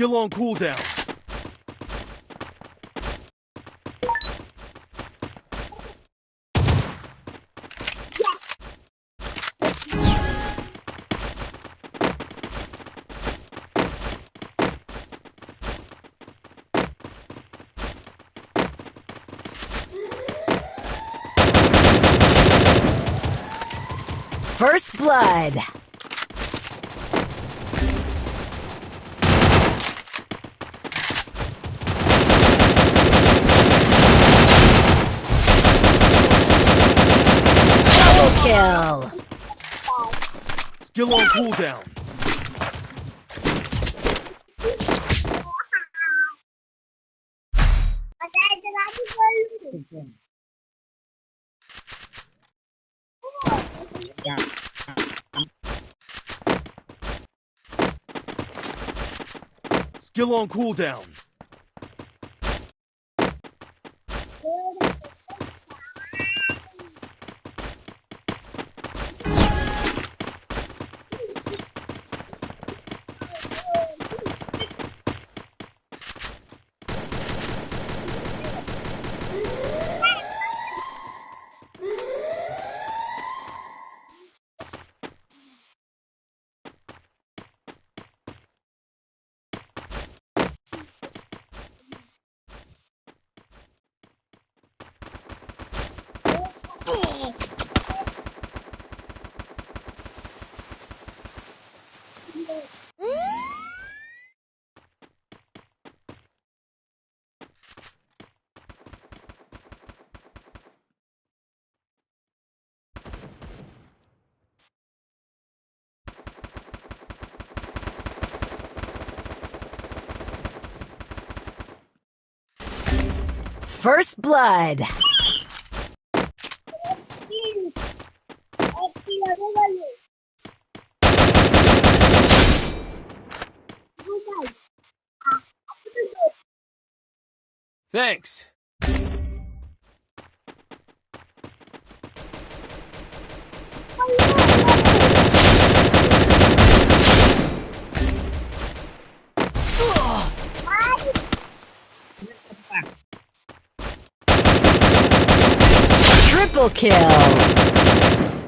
Skill on cooldown. First Blood. Double kill. Skill on cooldown. Skill on cooldown. First Blood. Thanks. Oh, Triple kill.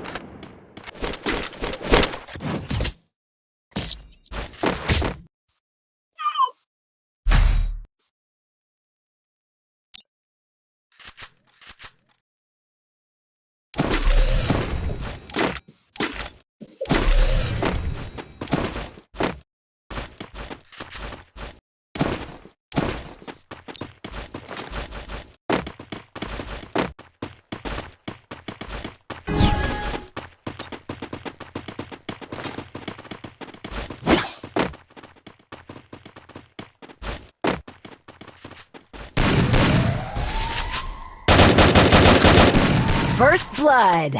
First Blood.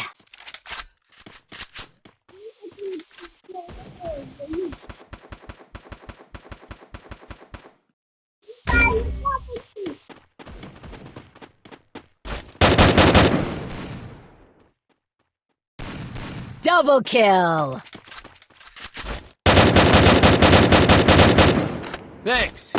Double kill. Thanks.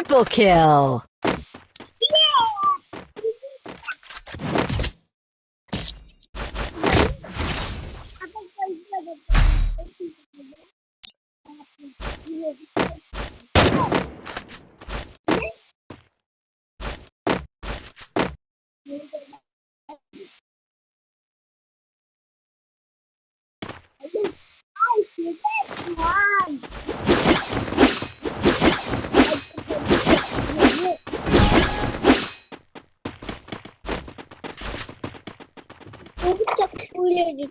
Triple kill. First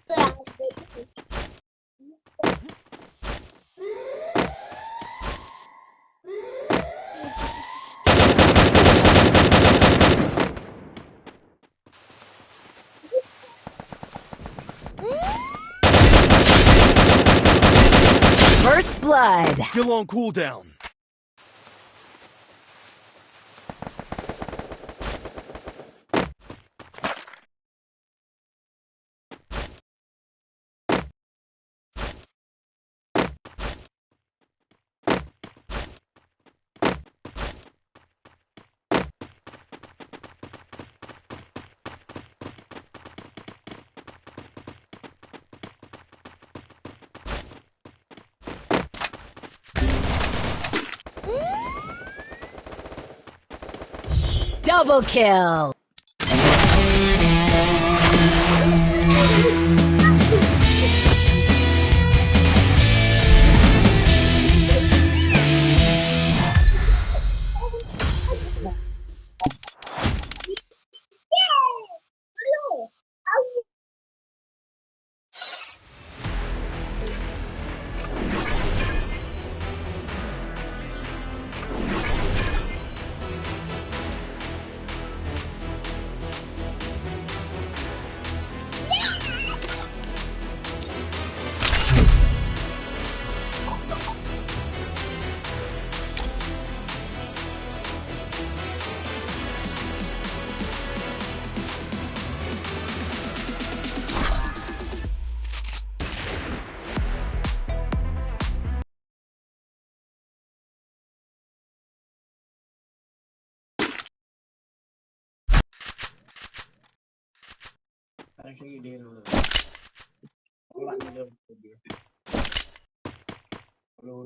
Blood. Skill on cooldown. Double kill. Actually, you did a dia. Kalau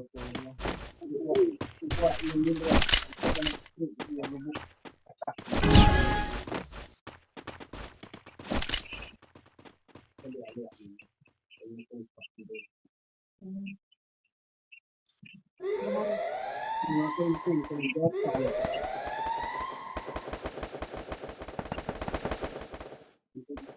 buat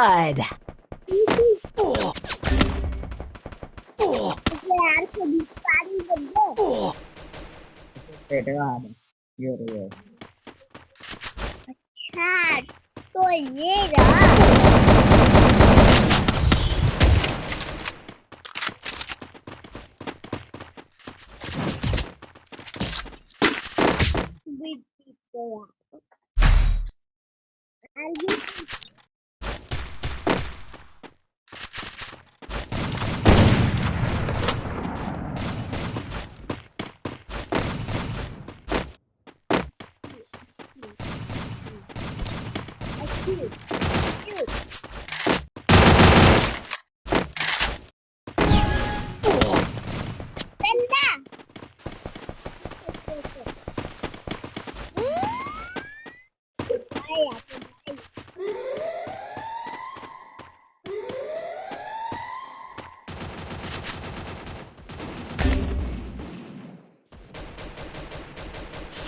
First blood. पेट का हाथ ये ये अच्छा तो ये रहा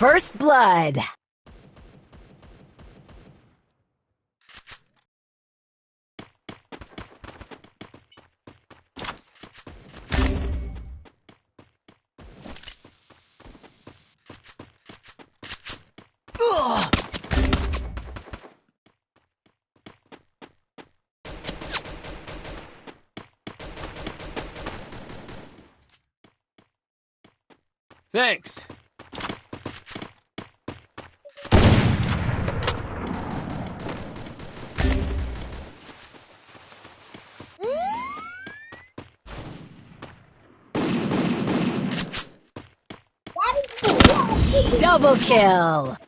First blood. Thanks. Double kill.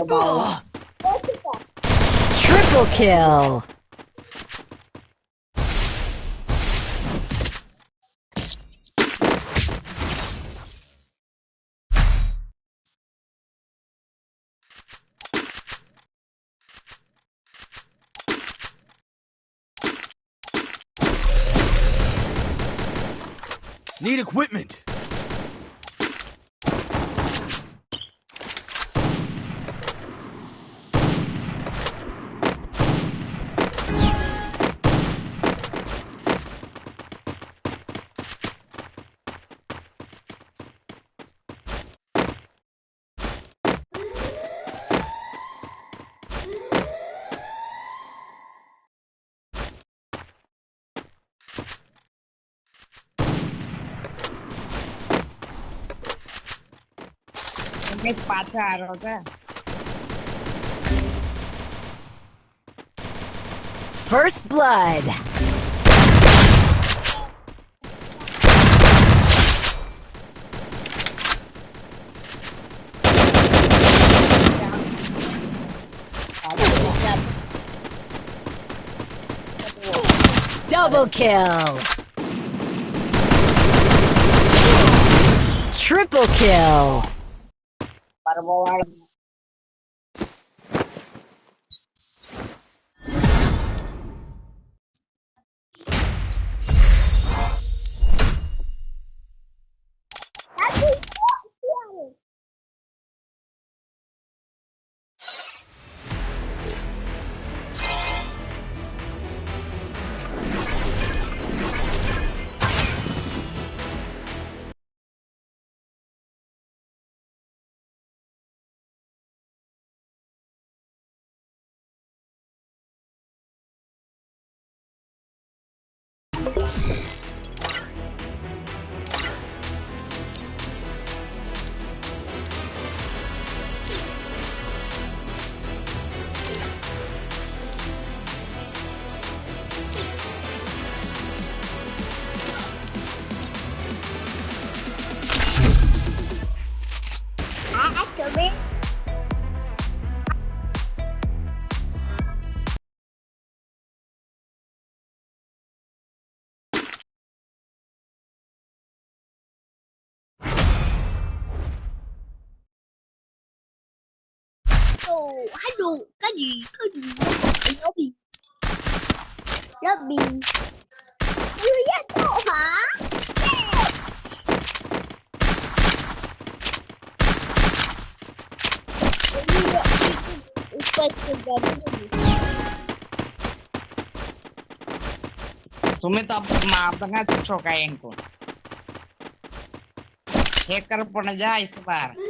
Triple kill. Need equipment! Oke? ¿eh? First blood. Double kill. Triple kill. Parbola. Ah, Halo, halo, cadê? Cadê? Lobby. Lobby. Eu ia tomar. Sumit अब मारदंगा छोका इनको हैकर पड़ जा इस बार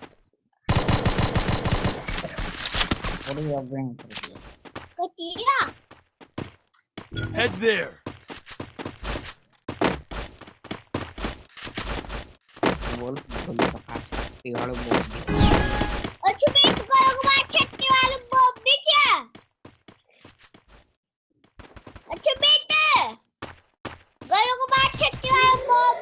थोड़ी और ब्रिंग कर दिया कटिया head there. बोल बोल का पास पिघड़ बोल और छुपे करो को बात छटने वाले बॉब भी क्या अच्छा बेटे गलों को बात छटने वाले बॉब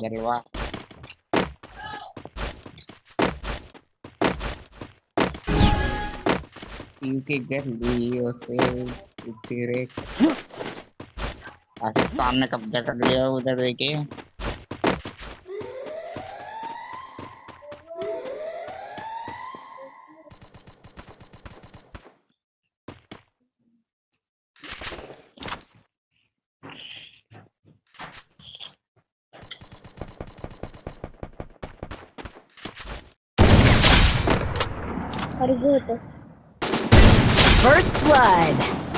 जलवा यूके गलियों से तेरे पाकिस्तान ने कब्जा कर लिया उधर देखिए blood.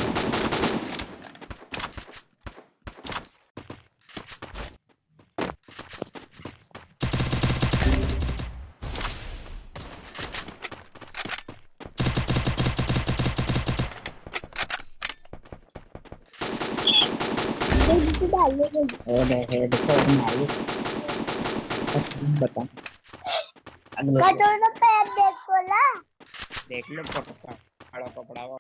और है देखो हमारी बता कटोरा पैर देखो ला देख लो पकड़ा खड़ा पकड़ा हुआ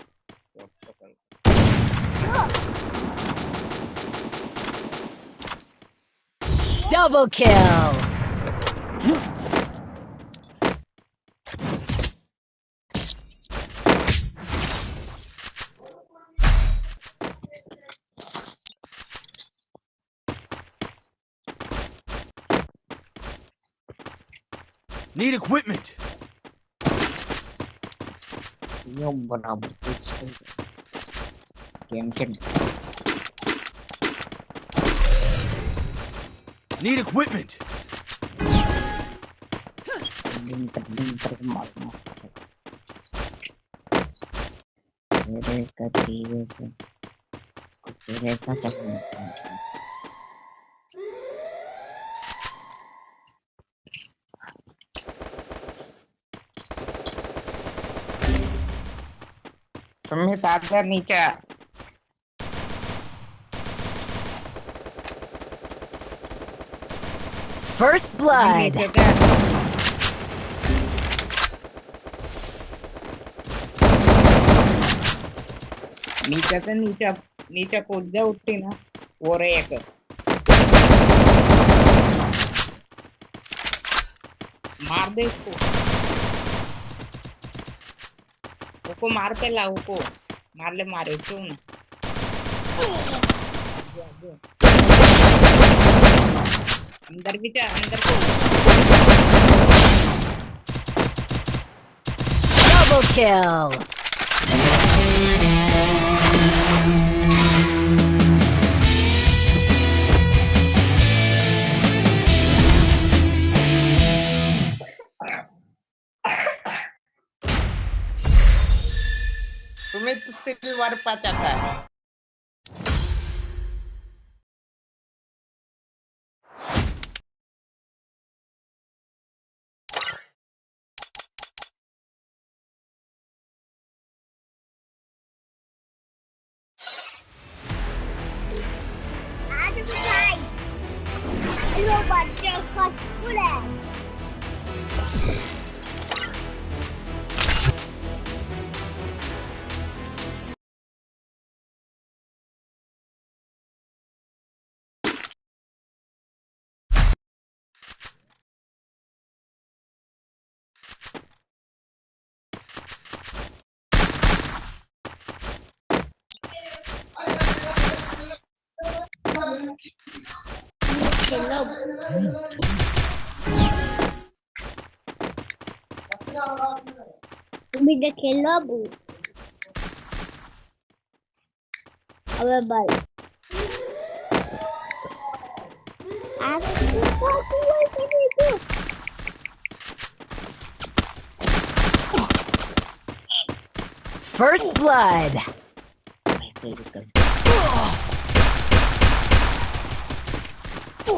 Double kill. Need equipment. Yung bram. Game kin. Need equipment. Đinh tật đinh tật mỏi mỏi. Đây cái gì vậy? Đây cái gì vậy? तुम्हें साथ कर नहीं क्या First blood. नीचे से नीचे नीचे कूद जा उठती ना वो रे एक मार दे इसको उसको मार पे ला उसको मार ले, मारे, क्यों ना। अंदर भी जा, अंदर को Double kill. वर पचक है। Hello. Be the killabu. Our ball. First blood.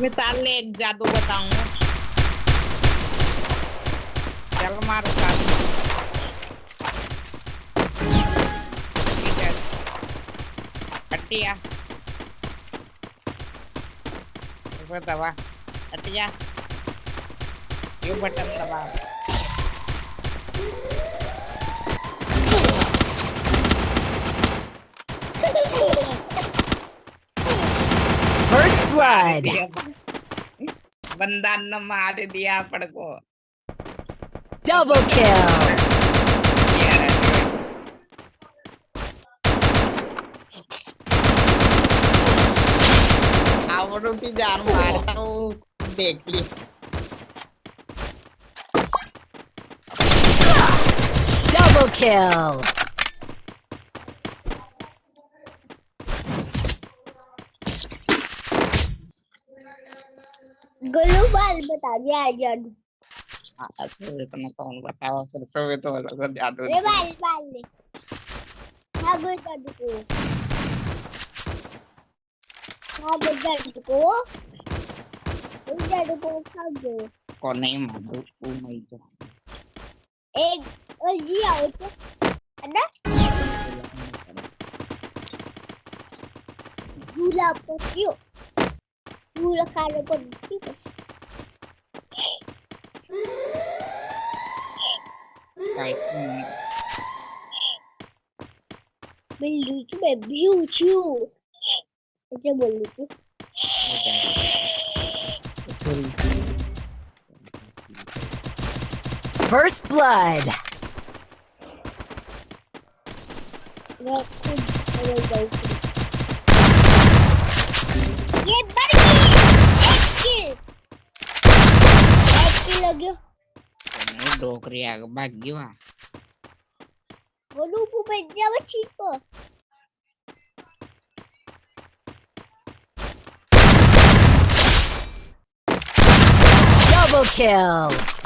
मैं ताले एक जादू बताऊँ। चल मार हटिया ऊपर दबा हटिया यू बटन दबा? First blood. बंदा न मार दिया पड़ को Double kill. आवड़ों की जान मारता हूँ देख ली Double kill. Global बताइए आ जादू असुर इतना कौन बताओ फिर सो तो अलग जादू रे बाल बाल ले। हाँ गो जादू को। हाँ गो जादू को। उस जादू को खा दो। को नहीं मारू तू नहीं जो एक और जी आओ तो। है ना? झूला पसियो pula. Nice one. Bluetooth é Bluetooth. Esse é Bluetooth. First blood. લાગ્યો મને ડોકરી આગ ભાગી વા બોલું પુ પંજાબ છીટ પર Double kill!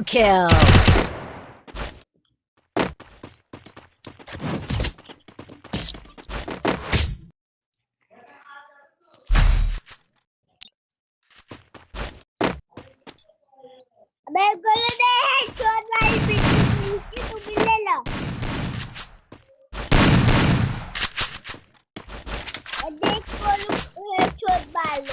Double kill! بيقولوا ده هيشوت ما يسكتوا بالليلة اديك قولوا هيشوت بالي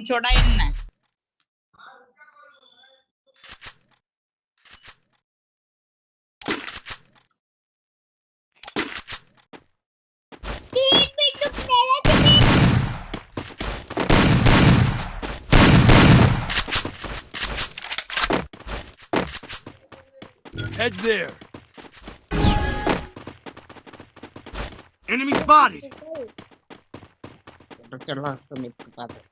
छोड़ा इनने Head there. Enemy spotted. Porque nós somos culpados.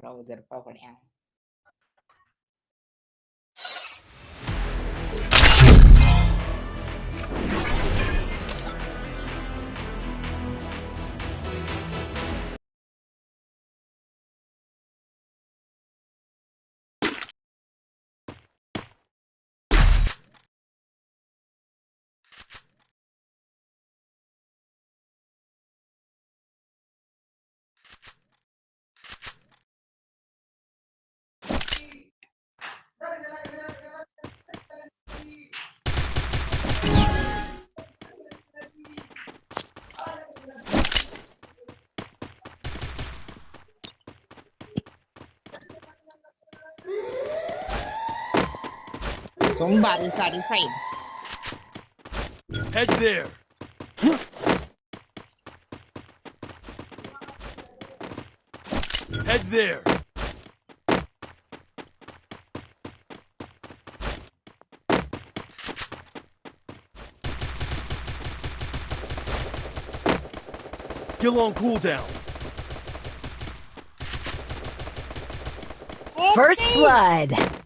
probably good program. Somebody inside head. There. Head there. Skill on cooldown. First blood.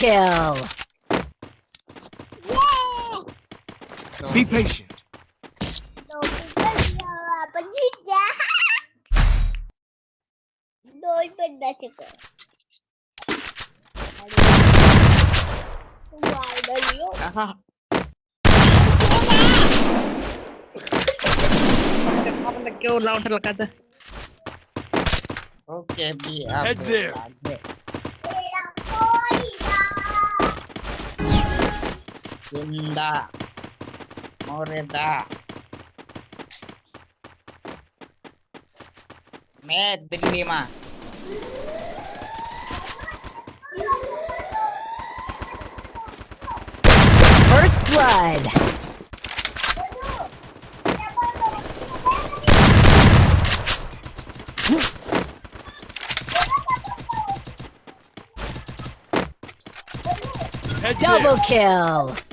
kill. Yay! Be patient. Aha. Head there. Cinta. Moreta. Med Delhi. First blood. Double kill.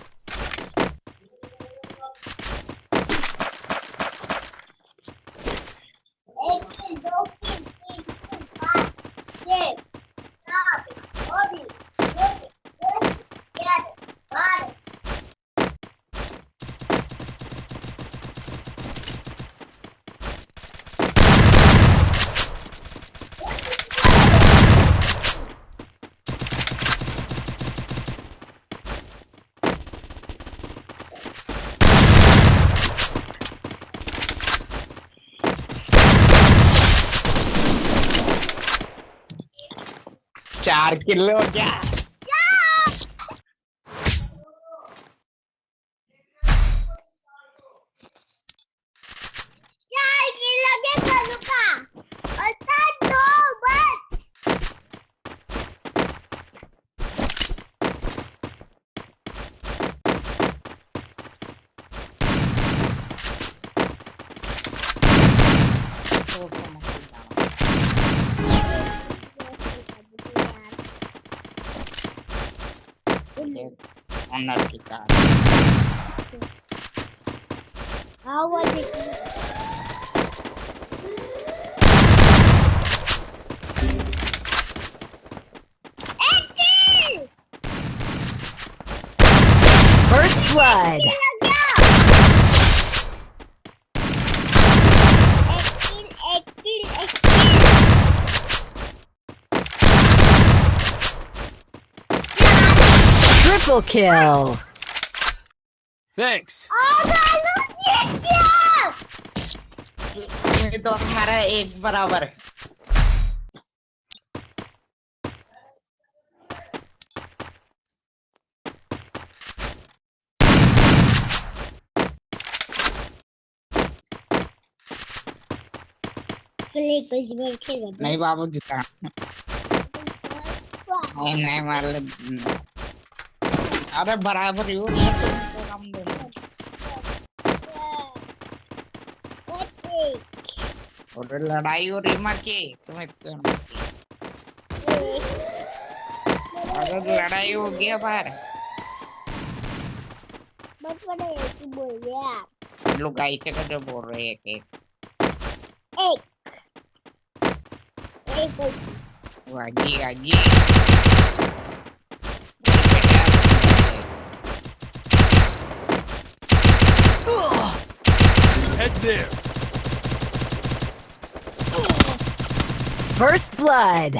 Márquenlo ya. Triple kill. Thanks. itu हमारा एक बराबर play कुछ भी खेल नहीं बाबू जीता नहीं नहीं मार ले अरे बराबर ही हो गया। तो हम दोनों और लड़ाई हो रही माँ की तुम्हें तो अगर लड़ाई हो गया बाहर। बस बड़ा कि बोल गया लोग गाई से जो बोल रहे हैं कि एक। एक। बस वाजी वाजी Head there. First blood.